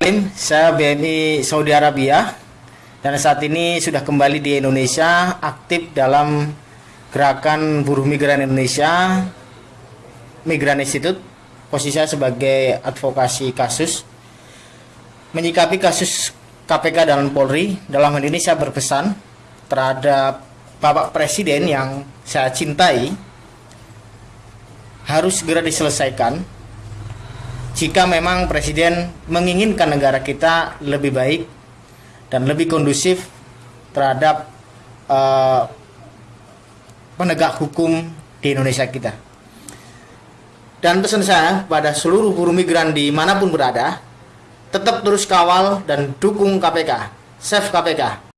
Saya BNI Saudi Arabia dan saat ini sudah kembali di Indonesia aktif dalam gerakan buruh migran Indonesia Migran Institute. Posisi saya sebagai advokasi kasus menyikapi kasus KPK dan Polri. Dalam hal ini saya berpesan terhadap Bapak Presiden yang saya cintai harus segera diselesaikan jika memang presiden menginginkan negara kita lebih baik dan lebih kondusif terhadap uh, penegak hukum di Indonesia kita. Dan pesan saya pada seluruh buruh migran di mana pun berada, tetap terus kawal dan dukung KPK, save KPK,